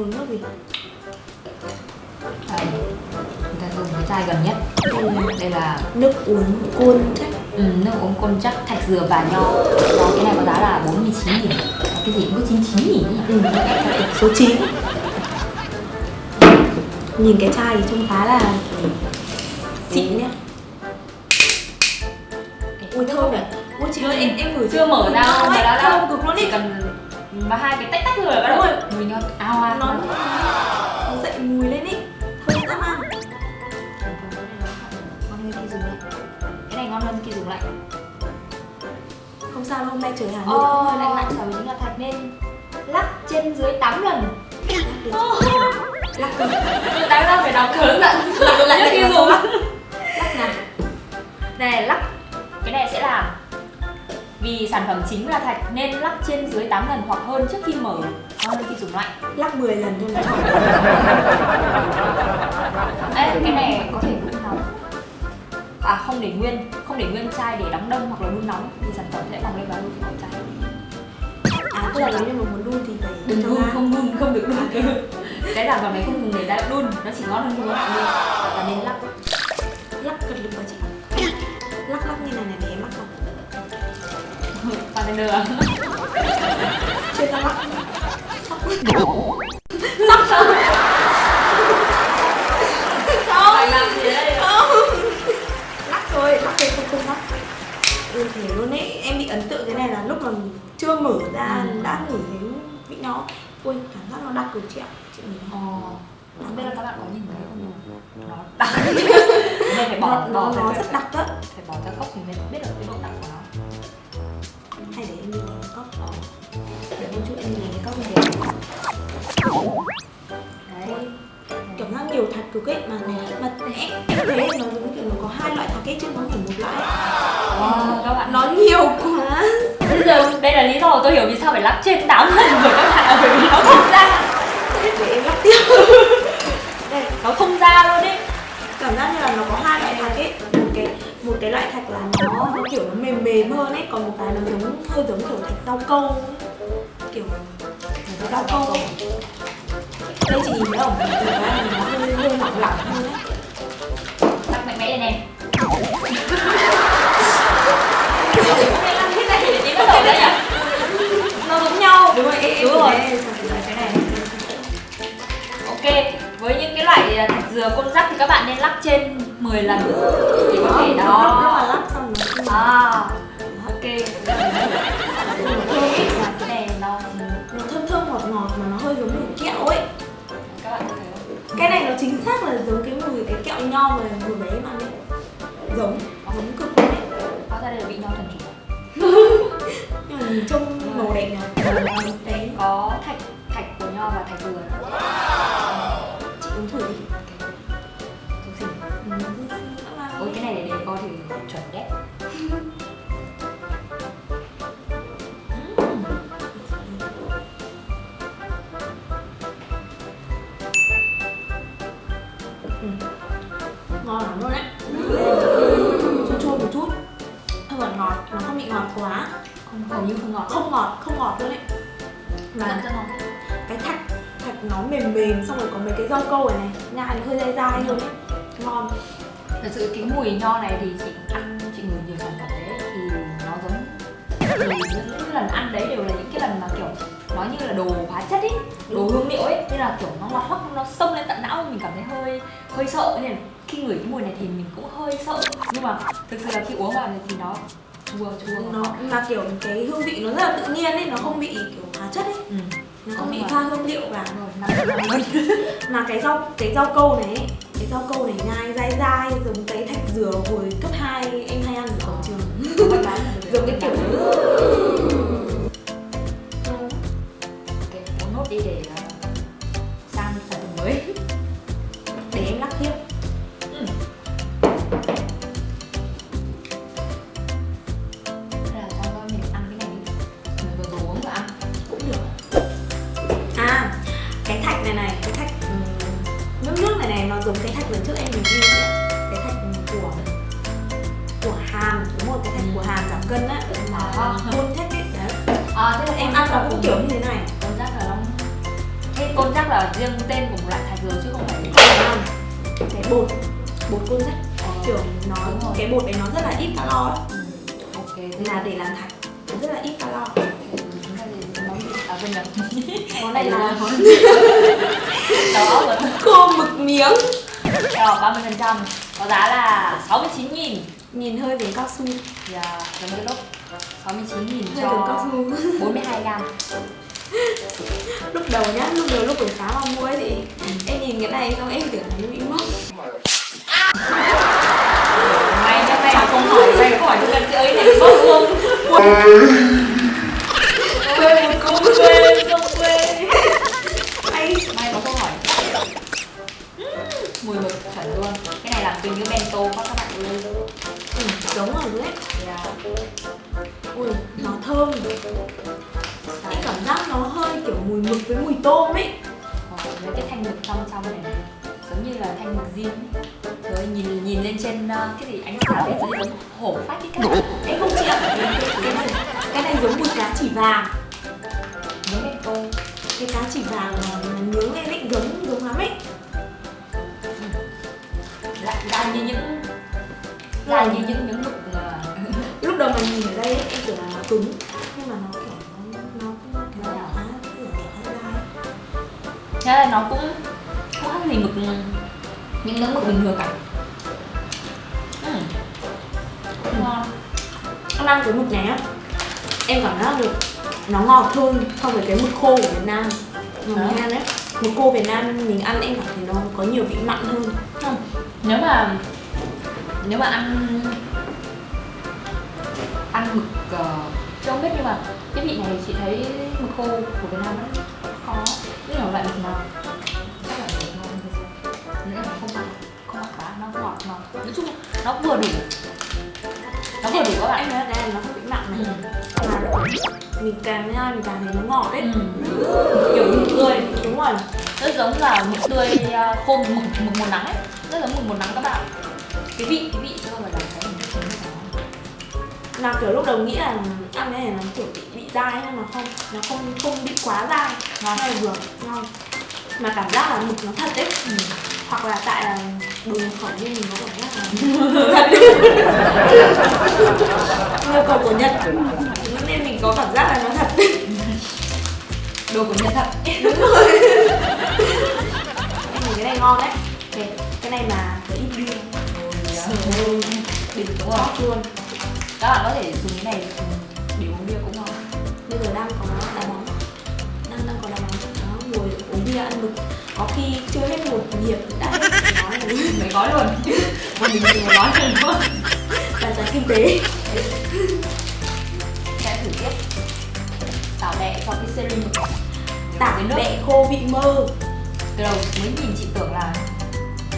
uống nước gì người ta dùng cái chai gần nhất. Đây là nước uống côn chắc. Ừ, nước uống côn chắc thạch dừa và nho. Đó, cái này có giá là 49 nghìn. Cái gì? Cũng có 99 nghìn ừ. số 9 nhìn cái chai thì trông khá là xịn nhá. Ui thơm này ui chị ơi. em em ngửi chưa mở ra Thơm mà đã đã cực luôn ý. cần mà hai cái tách tách thôi là bắt đầu Đúng mùi nho ao ao nó nó dậy mùi lên ý. Thơm dã man ngon hơn khi dùng lạnh cái này ngon hơn khi dùng lạnh không sao hôm nay trời Hà Nội. Lạnh lạnh sở chính là thạch nên lắc trên dưới 8 lần. Lắc cơ. Đáng ra phải đọc hướng dẫn lắc lại khi là dùng lắc lắc nào Này lắc. Cái này sẽ là Vì sản phẩm chính là thạch nên lắc trên dưới 8 lần hoặc hơn trước khi mở. Hơn khi dùng lạnh lắc 10 lần thôi. Mà chọn Ê, cái này có thể đun nóng. À không để nguyên Không để nguyên chai để đóng đông hoặc là đun nóng Thì sản phẩm sẽ bỏng lên và đun vào chai. À tức là nếu như mà muốn đun thì phải Đừng đun, ra. không đun, không được đun. Cái sản phẩm này không dùng để đã đun Nó chỉ ngon hơn khi có lạnh thôi Và nên lắc. Lắc cật lực vào chị. Lắc lắc như này này không Bartender à? chưa ra lắc Sắp rồi Phải làm gì đây? lắc thôi lắc thôi không không lắc. Ừ thể luôn ấy. Em bị ấn tượng cái này là lúc mà chưa mở ra Ừ. đã ngửi thấy vị nó. Ui cảm giác nó đặc cực chị ạ. Chị nó Ồ, không biết là các bạn có nhìn thấy không? Nó đặc Nên phải bỏ, nó, bỏ, nó, nó rất đặc á phải bỏ ra cốc thì mới biết được cái độ đặc của nó hay để em đi cái cốc để một chút em lấy cái cốc thế Đấy. Cảm giác nhiều thạch cực ấy mà mà em thấy nó giống kiểu nó có hai loại thạch ấy chứ nó không phải một loại. Wow, các bạn. Nó nhiều quá. Bây giờ đây là lý do tôi hiểu vì sao phải lắp trên 8 lần rồi các bạn ạ Bởi vì nó không ra. Để em lắp tiếp. Đây, Nó không ra luôn ấy. Cảm giác như là nó có hai loại thạch ấy. Một cái một cái loại thạch là nó nó kiểu nó mềm mềm hơn ấy còn một cái nó giống hơi giống kiểu thạch rau câu ấy. kiểu rau câu ấy. đây chị nhìn thấy không cái này nó hơi hơi lỏng lỏng hơn ấy Lắp mạnh mẽ lên em nó giống nhau đúng rồi Đúng rồi. cái này ok với những cái loại à, thạch dừa côn rắc thì các bạn nên lắc trên 10 lần thì có thể đó. À ok cái này nó nó thơm thơm ngọt ngọt mà nó hơi giống mùi kẹo ấy. Các bạn thấy không cái này nó chính xác là giống cái mùi cái kẹo nho mà vừa bé ăn ấy. Giống giống cực luôn ấy hóa ra đây là vị nho thần chủ. Nhưng mà nhìn trông màu đẹp nhỉ. Đấy có thạch thạch của nho và thạch dừa hầu như không ngọt không ngọt không ngọt luôn đấy mà rất ngon cái thạch thạch nó mềm mềm xong rồi có mấy cái rau câu này này nhai nó hơi dai dai luôn ấy. Ngon. Thật sự cái mùi nho này thì chị ăn chị ngửi nhiều sản phẩm đấy thì nó giống thì những cái lần ăn đấy đều là những cái lần mà kiểu nó như là đồ hóa chất ấy đồ hương liệu ấy. Nên là kiểu nó ngọt hoắc nó xông lên tận não mình cảm thấy hơi hơi sợ. Nên khi ngửi cái mùi này thì mình cũng hơi sợ. Nhưng mà thực sự là khi uống vào thì nó chua chua nó mà kiểu cái hương vị nó rất là tự nhiên ấy nó không bị kiểu hóa chất ấy. Ừ. nó không bị pha hương liệu vào. Mà cái rau cái rau câu này ấy, cái rau câu này nhai quên nhầm món này là món đầu óc rồi. Khô mực miếng. Rồi, 30% Có giá là 69 nghìn. Nhìn hơi giống cao su. Thì à, giống cái lúc 69 nghìn hơi giống cao cho su 42 gram lúc đầu nhá lúc đầu lúc buổi sáng mà mua ấy thì em nhìn cái này xong em tưởng là nó bị mốc May chắc mà không hỏi May không hỏi cho cần chị ấy này bốc luôn không quên không quên May, May có câu hỏi Mùi mực chuẩn luôn Cái này làm tình như bento quá các bạn ơi ừ, giống rồi đấy yeah. ui nó thơm cái cảm giác nó hơi kiểu mùi mực với mùi tôm ấy Ờ, Với cái thanh mực trong trong này Giống như là thanh mực riêng ấy nhìn nhìn lên trên uh, cái gì anh sáng lên dưới giống hổ phát cái các bạn không chịu cái, cái này cái này giống mùi cá chỉ vàng cái cá chỉ vàng nướng lên ấy giống giống lắm ấy. Lại ra như những ra như những miếng mực mà lúc đầu mà nhìn ở đây ấy, em tưởng là nó cứng nhưng mà nó kiểu nó nó nó nó đỏ khá dai. Thế là nó cũng khác gì mực những miếng mực bình thường cả. Ừ. ngon. Ăn ăn cái mực này á Em cảm giác được nó ngọt hơn so với cái mực khô của Việt Nam. Mình ăn ấy Mực khô Việt Nam mình ăn em cảm thấy nó có nhiều vị mặn hơn. Không nếu mà nếu mà ăn ăn mực uh, chưa không biết nhưng mà cái vị này chị thấy mực khô của Việt Nam nó khó biết là loại mực nào? Chắc là mực ngon nghĩa là không mặn không mặn quá nó ngọt ngọt nói chung nó vừa đủ nó vừa đủ các bạn. Em thấy này nó không bị mặn này. Ừ. Mà mình càng ăn mình càng thấy nó ngọt ấy. Ừ. Kiểu mực tươi Đúng rồi. Rất giống là mực tươi à, khô mực mực một nắng ấy. Rất giống mực một nắng các bạn. Cái vị cái vị không phải là cái nó Là kiểu lúc đầu nghĩ là ăn cái này nó kiểu bị, bị dai nhưng mà không Nó không không bị quá dai. Hay là vừa ngon Mà cảm giác là mực nó thật ấy. Ừ. Hoặc là tại là đồ nhập khẩu nên mình có cảm giác là nhập khẩu của Nhật. Nên mình có cảm giác là nó thật. Đồ của nhật thật. Đúng rồi. Em thấy cái này ngon đấy. Okay. cái này mà có ít bia đỉnh đúng rồi ngon luôn. Các bạn có thể dùng cái này để uống bia cũng ngon. Bây giờ đang có đá bóng bia ăn mực có khi chưa hết một nhịp đã hết nói rồi mấy gói luôn. Một mình mình một gói luôn luôn là giá kinh tế. Sẽ thử tiếp. Tảo bẹ cho cái series tảng với nước. bẹ khô vị mơ. Từ đầu mới nhìn chị tưởng là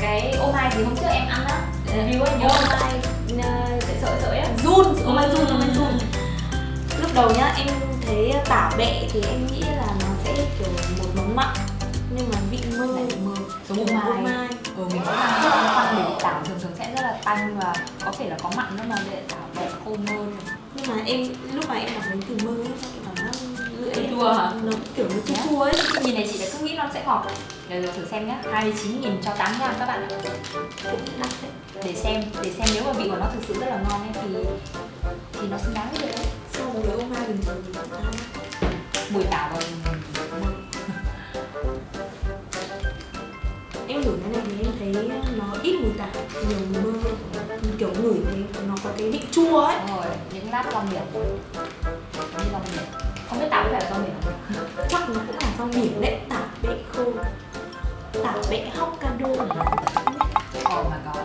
cái ô mai gì hôm trước em ăn á. Review ấy nhớ ô mai sợi sợi sợi á. Run ô mai run ô mai run. Lúc đầu nhá em thấy tảo bẹ thì em nghĩ là nó sẽ kiểu một món mặn nhưng mà vị mơ. Lại mơ. giống ô mai. mai. Ừ mình cũng ăn ăn vì tảo thường thường sẽ rất là tanh và có thể là có mặn nữa mà để tảo bẹ khô mơ. Nhưng mà em lúc mà em đọc đến từ mơ ấy em cảm giác lưỡi Chua hả? nó kiểu nó chua chua ấy. Nhìn này chị đã cứ nghĩ nó sẽ ngọt rồi thử xem nhá. 29 nghìn cho 8 gram các bạn ạ. Để xem để xem nếu mà vị của nó thực sự rất là ngon ấy thì thì nó xứng đáng với đấy so với ô mai bình thường thì cũng ăn mùi tảo và ít mùi tảo nhiều mơ kiểu ngửi thấy nó có cái vị chua ấy. Rồi những lát rong biển. Như rong biển. Không biết tảo có phải là rong biển không? Chắc nó cũng là rong biển đấy. Tảo bẹ khô. Tảo bẹ Hokkaido oh my god.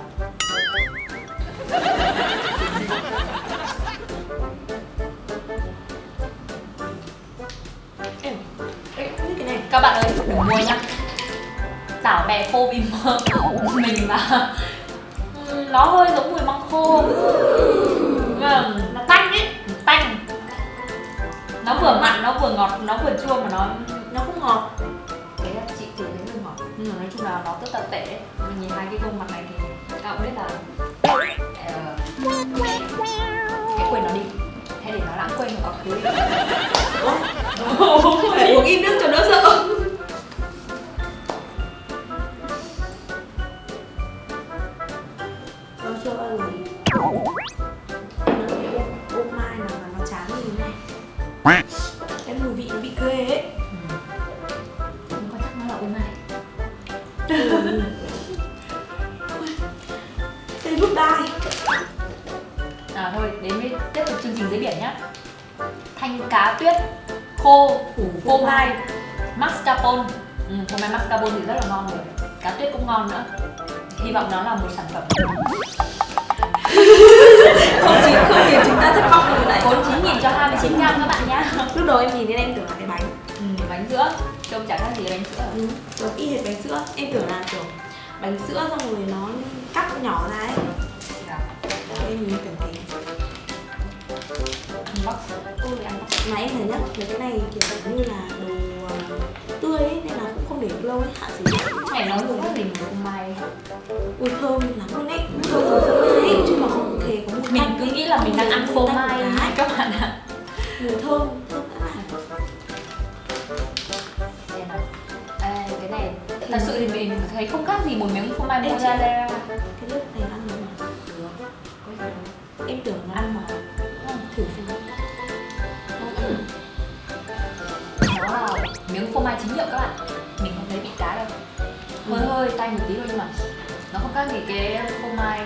Các bạn ơi đừng mua nhá tảo bẹ khô vì mơ mình mà. Nó hơi giống mùi măng khô. Mà nó tanh ấy tanh. Nó vừa mặn nó vừa ngọt nó vừa chua mà nó nó không ngọt. Thế là chị tự thấy hơi ngọt nhưng mà nói chung là nó rất là tệ. Mình nhìn hai cái gương mặt này thì bạn biết là ờ, hãy quên nó đi. Hay để nó lãng quên vào quá khứ uống ít nước cho đỡ sợ khô Ủ phô mai mascarpone. Ừ, phô mai mascarpone thì rất là ngon rồi. Cá tuyết cũng ngon nữa. Hy vọng nó là một sản phẩm. Không chỉ không khiến chúng ta thất vọng rồi đấy 49 nghìn cho 29 gram các bạn nhá. Lúc đầu em nhìn đến em tưởng là cái bánh. Ừ, bánh sữa. Trông chả khác gì bánh sữa. Ừ, giống y hệt bánh sữa. Em tưởng là kiểu bánh sữa xong rồi nó cắt nhỏ ra ấy. Em nhìn tưởng thế unbox mà em thấy nhất mấy cái này kiểu giống như là đồ ờ, tươi ấy nên là cũng không để lâu ấy hạn sử dụng này nó dùng mình phô mai ui thơm lắm luôn ấy. Thơm của phô mai chứ mà không hề có một mình cứ nghĩ là mình đang ăn phô mai các bạn ạ. Mùi thơm thơm là. À, cái này thật sự thì mình thấy không khác gì một miếng phô mai mozzarella. cái lớp này ăn mai chính hiệu các bạn. Mình không thấy bị cá đâu. Hơi hơi tay một tí thôi nhưng mà nó không khác gì cái phô mai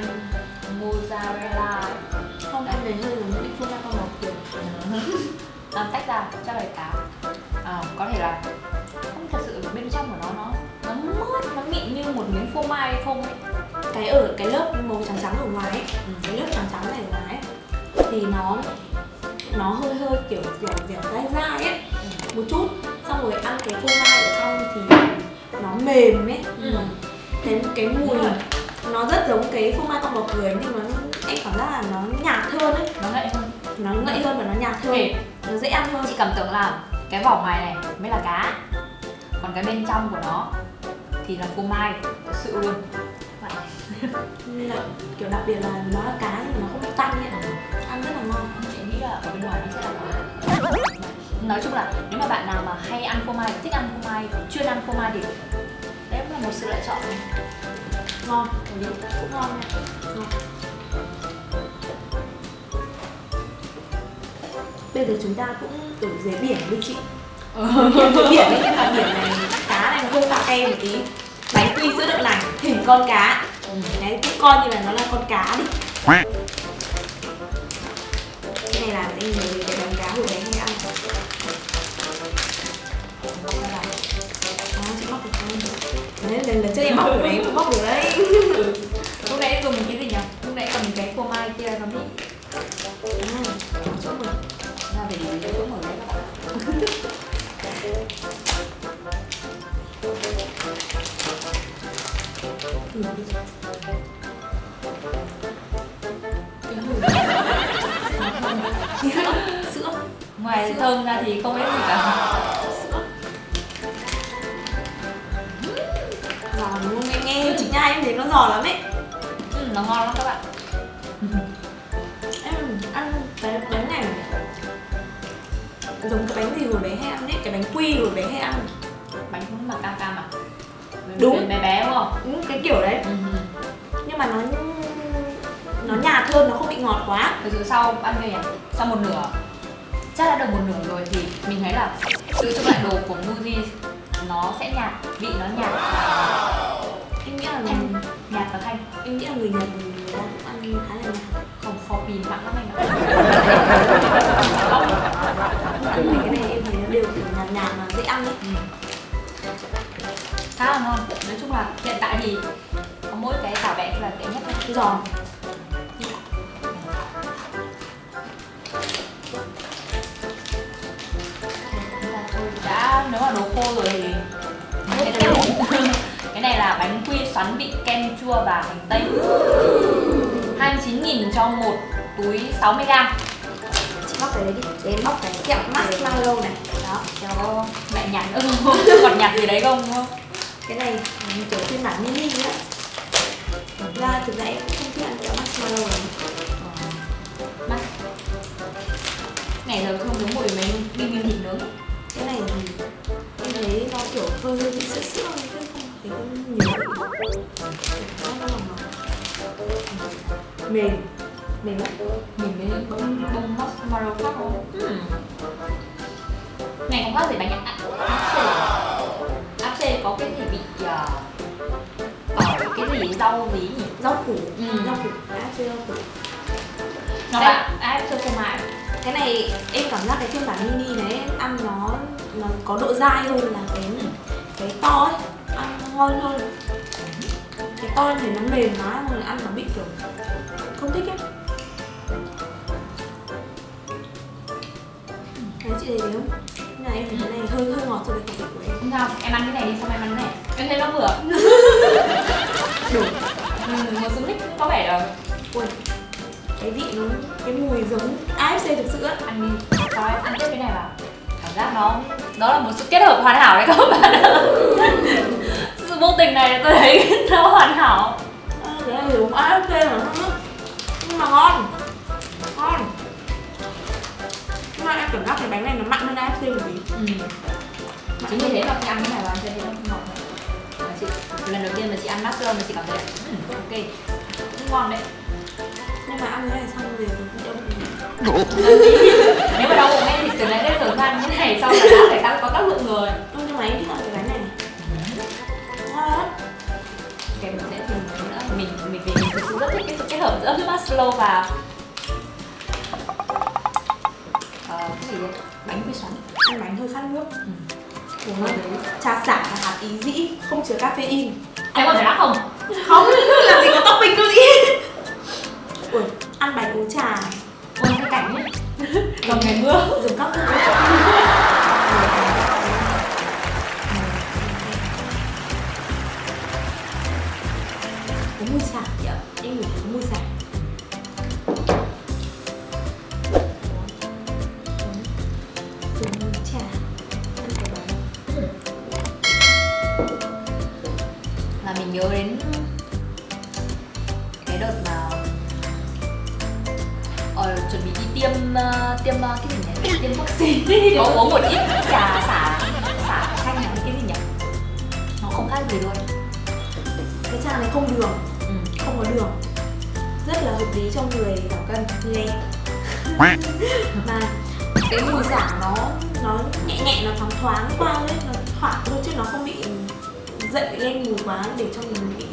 mozzarella không em thấy hơi giống những phô mai con bò kiểu làm tách ra chắc là cá. À, có thể là không thật sự bên trong của nó nó nó mướt nó mịn như một miếng phô mai không ấy. Cái ở cái lớp màu trắng trắng ở ngoài ấy Ừ. cái lớp trắng trắng này ở ngoài ấy thì nó nó hơi hơi kiểu dẻo dẻo dai dai ấy. Một chút rồi ăn cái phô mai ở trong thì nó mềm ấy. Ừ. cái cái mùi nó rất giống cái phô mai con bò cười nhưng mà em cảm giác là nó nhạt hơn ấy. Nó ngậy hơn. Nó ngậy hơn và nó nhạt hơn. Nó dễ ăn hơn. Chị cảm tưởng là cái vỏ ngoài này mới là cá. Còn cái bên trong của nó thì là phô mai thật sự luôn. Là kiểu đặc biệt là nó là cá nhưng mà nó không bị tanh ấy. Ăn rất là ngon. Chị nghĩ là ở bên ngoài nó sẽ là cá nói chung là nếu mà bạn nào mà hay ăn phô mai thích ăn phô mai chuyên ăn phô mai thì đấy cũng là một sự lựa chọn. Ngon cũng ngon nha. Ngon. Bây giờ chúng ta cũng ở dưới biển đi chị. Dưới biển ấy nhưng mà biển này cá này nó hơi pha kem một tí. Bánh quy sữa đậu nành hình con cá. Đấy cũng coi như là nó là con cá đi. Cái này là em nhớ cái bánh cá hồi bé hay ăn chị được không đấy, lần lần trước em bóc được đấy bóc được đấy. Lúc nãy dùng cái gì nhỉ? Cái kiểu đấy. Ừ. nhưng mà nó nó nhạt hơn nó không bị ngọt quá. Thực sự sau ăn về sau một nửa. Chắc đã được một nửa rồi thì mình thấy là sự trong lại đồ của Muji nó sẽ nhạt vị nó nhạt. Và em nghĩ là thanh nhạt và thanh. em nghĩ là người nhật người ta cũng ăn khá là nhạt. Không for pin mặn lắm anh ạ. Cái này em thấy nó đều kiểu nhạt nhạt mà dễ ăn ấy. Ừ. khá là ngon. Nói chung là hiện tại thì có mỗi cái tảo vẽ là tệ nhất. Giòn. Là thôi, đã nếu mà đồ khô rồi thì cái này, cái này là bánh quy xoắn vị kem chua và hành tây. 29.000 cho một túi 60 g chị bóc cái đấy đi. Để em bóc cái kẹo marshmallow này. Đó cho mẹ nhạt. Ưng ngọt nhạt gì đấy không đúng không cái này là kiểu phiên bản mini á Thực ra thực ra em cũng không thích ăn kẹo marshmallow lắm. Mắt. Này giờ không giống mùi mấy bim bim thịt nướng cái này thì em thấy nó kiểu hơi hơi bị sữa sữa chứ không thấy nhiều nó là nó mềm mềm lắm mình mới bông bông marshmallow khác không? Này không khác gì bánh có cái gì bị uh, tỏi cái gì rau gì nhỉ? Rau củ. Ừ. rau củ. Đã chưa rau củ? Nó Đây. là áp xê phô mai cái này em cảm giác cái phiên bản mini này em ăn nó nó có độ dai hơn là cái cái to ấy. Ăn ngon hơn. Cái to thấy nó mềm quá rồi ăn nó bị kiểu không thích ấy. Đấy chị thấy không? Này em thấy cái này hơi hơi ngọt so với khẩu vị của em. Không sao em ăn cái này đi xong em ăn cái này. Em thấy nó vừa. Đủ. Ừ, một xúc mích có vẻ rồi Ui Cái vị nó, cái mùi giống AFC thực sự á. Ăn đi. Cho em ăn tiếp cái này vào. Cảm giác nó đó là một sự kết hợp hoàn hảo đấy các bạn sự vô tình này tôi thấy nó hoàn hảo. À, Cái này AFC mà Nhưng mà Ngon mà em cảm giác cái bánh này nó mặn hơn AFC một tí. Ừ. chính vì thế mà khi ăn cái này vào cho thấy nó ngọt. Mà chị lần đầu tiên mà chị ăn mushroom mà chị cảm thấy là ừ, ok cũng ngon đấy. Nhưng mà ăn cái này xong rồi cũng đông nếu mà đau bụng ấy thì từ nãy đến giờ ăn cái này xong là đã phải tăng có tác lượng rồi. Ừ, Nhưng mà em thích ăn cái bánh này. Ngon lắm. Kèm mình sẽ thêm nữa. Mình mình vì mình thực sự rất thích cái sự kết hợp giữa marshmallow và ờ, cái gì đấy? Bánh quy xoắn. Ăn bánh hơi khát nước. Ừ. Của nó trà xả và hạt ý dĩ Không chứa caffeine. Em có thể đắt không? Không, làm gì có topping đâu chị Ui, ăn bánh uống trà. Ôi cái cảnh ấy. Vào ngày mưa dùng các có uống một ít trà xả xả chanh là cái gì nhỉ? Nó không khác gì luôn. Cái trà này không đường ừ. không có đường. Rất là hợp lý cho người giảm cân. Em mà cái mùi xả nó nó nhẹ nhẹ nó thoáng thoáng qua ấy nó thoảng thôi chứ nó không bị dậy lên mùi quá để cho mình bị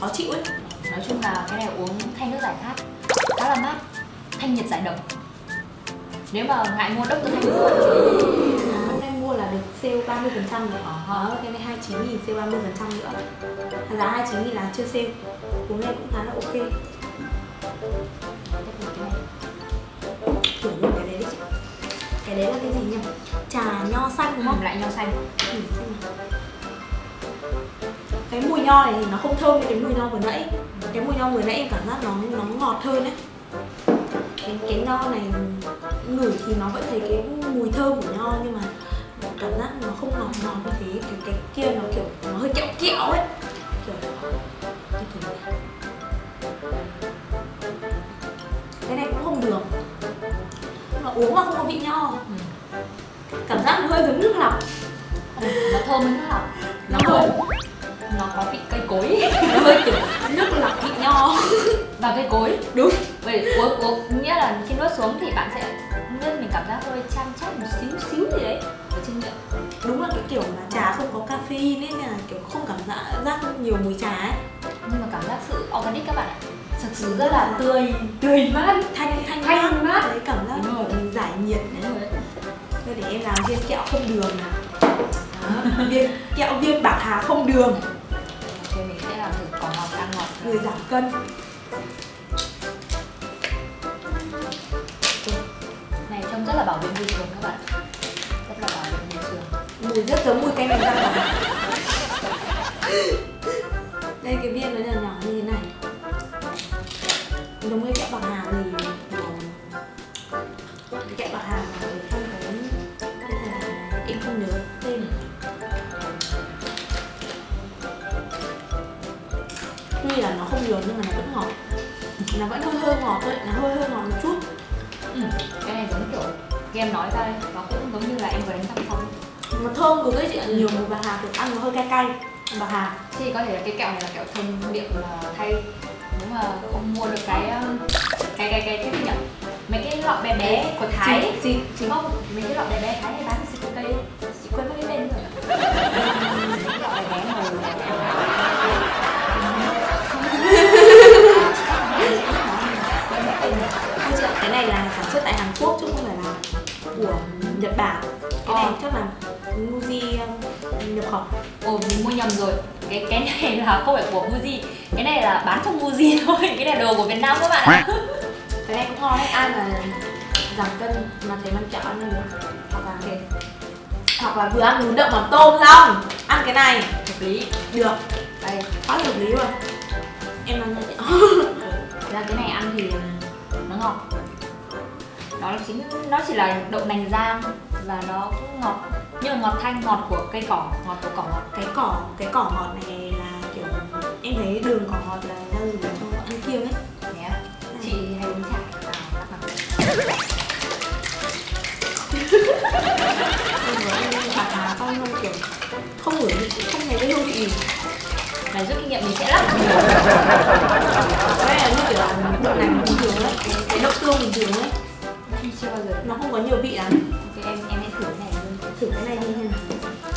khó chịu ấy. Nói chung là cái này uống thay nước giải khát khá là mát. Thanh nhiệt giải độc nếu mà ngại mua đốc tôi thanh mua hôm nay mua là được sale 30 phần trăm rồi. Ờ. Đó, cái này 29 nghìn sale 30 phần trăm nữa. Giá 29 nghìn là chưa sale. Uống này cũng khá là ok. Thử luôn cái đấy đi chị Cái đấy là cái gì nhỉ? Trà nho xanh đúng không? không lại nho xanh. Nào. Cái mùi nho này thì nó không thơm như cái mùi nho vừa nãy. Cái mùi nho vừa nãy em cảm giác nó nó ngọt hơn đấy. Cái, cái nho này ngửi thì nó vẫn thấy cái mùi thơm của nho nhưng mà cảm giác nó không ngọt ngọt như thế cái cái kia nó kiểu nó hơi kẹo kẹo ấy. Kiểu cái này cũng không đường. Mà uống mà không có vị nho. Ừ. cảm giác nó hơi giống nước lọc. Ừ, nó thơm hơn nước lọc. Nó Nó hơi nó có vị cây cối. Nó hơi kiểu nước lọc vị nho. Và cây cối. Đúng. Vậy uống uống nghĩa là khi nuốt xuống thì bạn sẽ nên mình cảm giác hơi chan chát một xíu xíu gì đấy ở trên miệng. Đúng là cái kiểu mà trà không có caffeine ấy nên là kiểu không cảm giác giác nhiều mùi trà ấy. Nhưng mà cảm giác sự organic các bạn ạ. Thực sự rất là tươi tươi mát. Thanh thanh Thanh mát. đấy cảm giác Đúng rồi. giải nhiệt đấy. Rồi. Thôi để em làm viên kẹo không đường nào. Viên kẹo viên bạc hà không đường. Ok mình sẽ làm thử có ngọt ăn ngọt. Người giảm cân là bảo vệ môi trường các bạn. Rất là bảo vệ môi trường. Mùi rất giống mùi canh đánh răng đây, cái viên nó nhỏ nhỏ như thế này. Giống như kẹo bạc hà thì cái kẹo bạc hà mà không có em không nhớ tên. Tuy là nó không nhiều nhưng mà nó vẫn ngọt. Nó vẫn hơi hơi ngọt thôi, nó hơi hơi ngọt một chút. Ừ cái này giống kiểu game nói ra đây nó cũng giống như là em vừa đánh răng xong mà thơm của cái chị ạ nhiều mùi bà hà kiểu ăn nó hơi cay cay. Bà hà. Thì có thể là cái kẹo này là kẹo thơm miệng thay nếu mà không mua được cái um, cái cái cái cái gì nhỉ? Mấy cái lọ bé bé của thái gì Đúng không? Mấy cái lọ bé bé Thái hay bán xịt cây Nhật Bản. Cái này Ờ. chắc là Muji um, nhập khẩu. Ồ mình mua nhầm rồi. Cái cái này là không phải của Muji. Cái này là bán trong Muji thôi. Cái này là đồ của Việt Nam các bạn ạ. Cái này cũng ngon đấy. Ai mà giảm cân mà thấy มัน chợ ăn được. Hoặc là Ok, hoặc là vừa ăn bún đậu mắm tôm xong. Ăn cái này. Hợp lý. Được. Đây. Quá là hợp lý rồi em ăn ra cái này ăn thì nó ngọt nó chính nó chỉ là đậu nành rang và nó cũng ngọt nhưng mà ngọt thanh ngọt của cây cỏ ngọt của cỏ ngọt cái cỏ cái cỏ ngọt này là kiểu em thấy đường cỏ ngọt là ra dùng cho ăn kiêng ấy Thế á? chị hay uống hà xong không kiểu không ngửi không thấy cái hương vị gì này rút kinh nghiệm mình sẽ lắc cái này là như kiểu là đậu nành bình thường ấy cái, cái đậu tương bình thường ấy chưa bao giờ. Nó không có nhiều vị lắm. Ok, em em hãy thử cái này luôn. Thử cái này đi xem nào.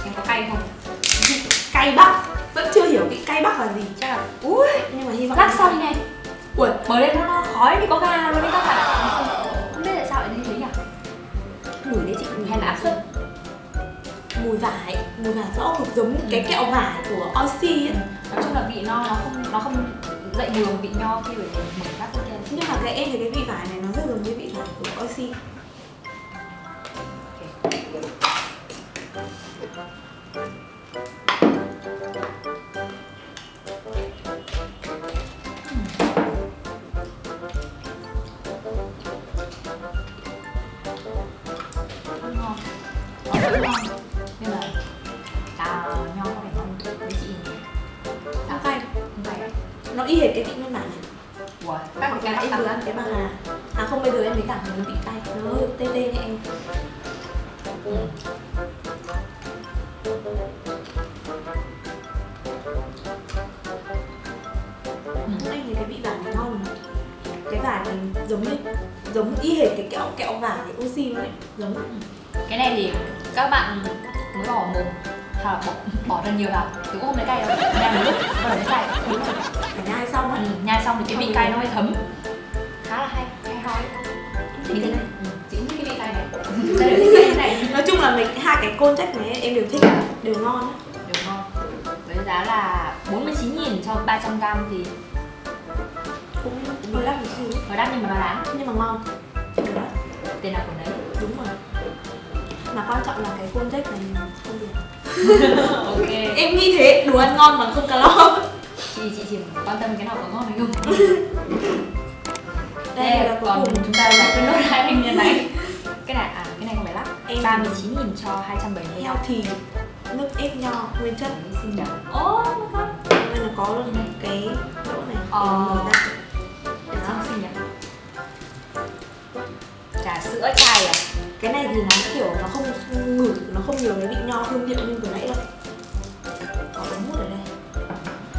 Em có cay không? Cay bắc vẫn chưa hiểu vị cay bắc là gì. Chắc là ui nhưng mà hy vọng lắc xong này. Ui mở lên nó, nó khói thì có ga luôn đấy các bạn. Không biết tại sao lại như thế nhỉ? Mùi đấy chị hay là áp suất? Mùi vải mùi vải rõ cực giống cái kẹo vải của Oxy ấy. Nói chung là vị no nó không nó không dậy đường vị nho khi phải bát tiếp theo nhưng mà cái em thấy cái vị vải này bạn mới bỏ mồm là bỏ, bỏ thật nhiều vào thì cũng không thấy cay đâu nhai một lúc bắt đầu thấy cay đúng rồi. Phải nhai xong ừ, á nhai xong thì cái vị cay nó hơi thấm. Khá là hay hay hay. Thích mình cái thích này. Ừ, chị cũng thích cái vị cay này. Đây là cái này? Nói chung là mình hai cái côn trách này em đều thích đều ngon á đều ngon. Với giá là 49 nghìn cho 300 gram thì cũng hơi đắt một xíu. Nó đắt nhưng mà nó đáng nhưng mà ngon. Tiền nào của đấy. Đúng rồi mà quan trọng là cái côn trách này không được. Ok. Em nghĩ thế đồ ăn ngon mà không calo. Chị chị chỉ quan tâm cái nào có ngon hay không? Đây Đây, là còn cùng. chúng ta giải quyết nốt hai thanh niên này. Cái này à cái này không phải lắc Em- 39 nghìn cho 270 heo thì nước ép nho nguyên chất. Xinh đẹp oh my god. Nên là có luôn cái lỗ này. Ờ. mở Trà sữa chai à? cái này thì nó kiểu nó không ngửi nó không nhiều cái vị nho hương liệu như vừa nãy đâu. Có ống hút ở đây.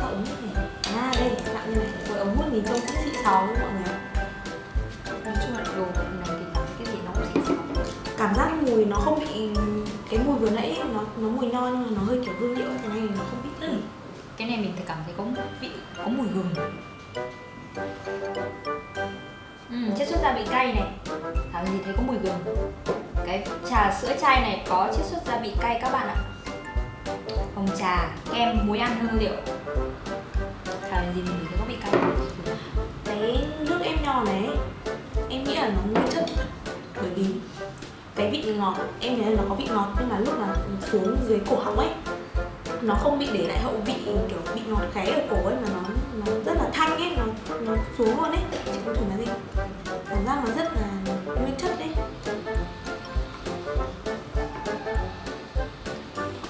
Có ống hút này. À đây dạng như này. Với ống hút nhìn trông cũng xịn xò luôn mọi người? Nói chung là đồ này thì cái gì nó cũng xịn xò cảm giác mùi nó không bị cái mùi vừa nãy nó nó mùi nho nhưng mà nó hơi kiểu hương liệu cái này thì nó không bị Ừ. Cái này mình thì cảm thấy có vị, có mùi gừng Chiết xuất gia vị cay này. Thảo gì thấy có mùi gừng. Cái trà sữa chai này có chiết xuất gia vị cay các bạn ạ. Hồng trà, kem, muối ăn hương liệu. Thảo gì mình thấy có vị cay. Cái nước em nho này em nghĩ là nó nguyên chất. Bởi vì cái vị ngọt em thấy là nó có vị ngọt nhưng mà lúc mà xuống dưới cổ họng ấy nó không bị để lại hậu vị kiểu bị ngọt khé ở cổ ấy mà nó nó rất là thanh ấy nó nó xuống luôn ấy. Chị cũng thử nói gì cảm giác nó rất là nguyên chất đấy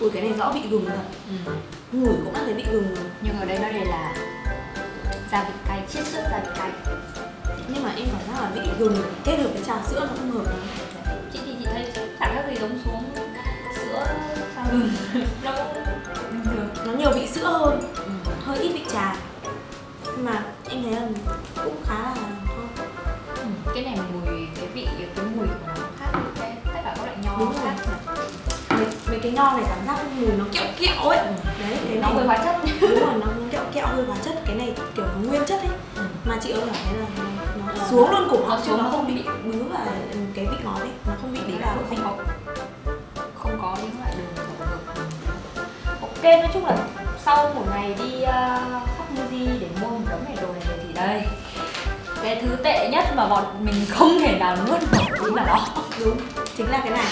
ui cái này rõ vị gừng thật. Ừ. ngửi cũng đã thấy vị gừng. Rồi Nhưng ở đây nó đây là gia vị cay chiết xuất gia vị cay. Nhưng mà em cảm giác là vị gừng kết hợp với trà sữa nó không hợp lắm. Chị thì chị thấy chẳng khác gì giống xuống sữa. Sao gừng nó cũng bình thường nó nhiều vị sữa hơn. Ừ. hơi ít vị trà. Nhưng mà em thấy là cũng khá là ngon. Ừ, cái này mùi cái vị cái mùi của nó khác với cái tất cả các loại nho Đúng rồi. mấy, mấy cái nho này cảm giác mùi nó kẹo kẹo ấy. Đấy cái nó này hơi hóa chất. Đúng rồi nó kẹo kẹo hơi hóa chất. Cái này kiểu nguyên chất ấy. Ừ. mà chị ơi cảm thấy là nó, nó xuống luôn cổ họng xuống, nó không bị bị- ok nói chung là sau một ngày đi uh, khắp Muji để mua một đống này đồ này về thì đây. Cái thứ tệ nhất mà bọn mình không thể nào nuốt được chính là nó đúng chính là cái này.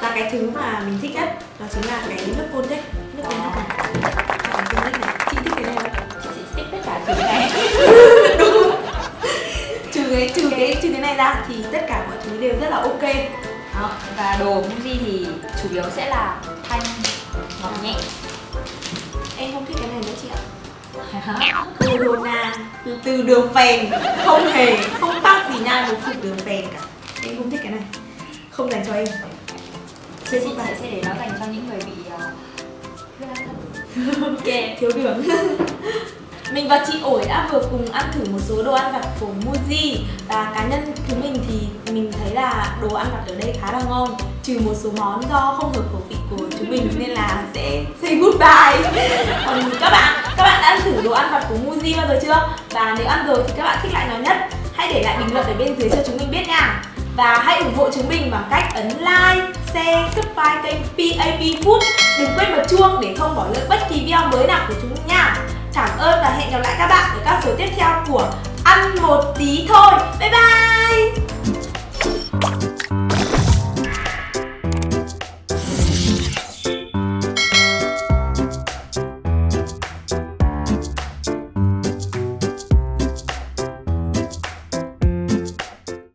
Và cái thứ mà mình thích nhất đó chính là cái nước côn thích nước côn thích này. Chị thích cái này không? Chị thích tất cả thứ này. Trừ cái trừ cái trừ cái này ra thì tất cả mọi thứ đều rất là ok. Đó và đồ Muji thì chủ yếu sẽ là thanh ngọt nhẹ. Em không thích cái này nữa chị ạ. Corona từ, từ đường phèn. Không hề không tác gì nha một từ đường phèn cả. Em không thích cái này. Không dành cho em. Chị sẽ, sẽ để nó dành cho những người bị uh, ok thiếu đường mình và chị ổi đã vừa cùng ăn thử một số đồ ăn vặt của Muji. Và cá nhân chúng mình thì mình thấy là đồ ăn vặt ở đây khá là ngon trừ một số món do không hợp khẩu vị của chúng mình nên là sẽ say goodbye. Còn các bạn các bạn đã ăn thử đồ ăn vặt của Muji bao giờ chưa? Và nếu ăn rồi thì các bạn thích loại nào nhất hãy để lại bình luận ở bên dưới cho chúng mình biết nha. Và hãy ủng hộ chúng mình bằng cách ấn like, share, subscribe kênh PAP Food. Đừng quên bật chuông để không bỏ lỡ bất kỳ video mới nào của chúng mình nha. Cảm ơn và hẹn gặp lại các bạn ở các số tiếp theo của Ăn một tí thôi. Bye bye!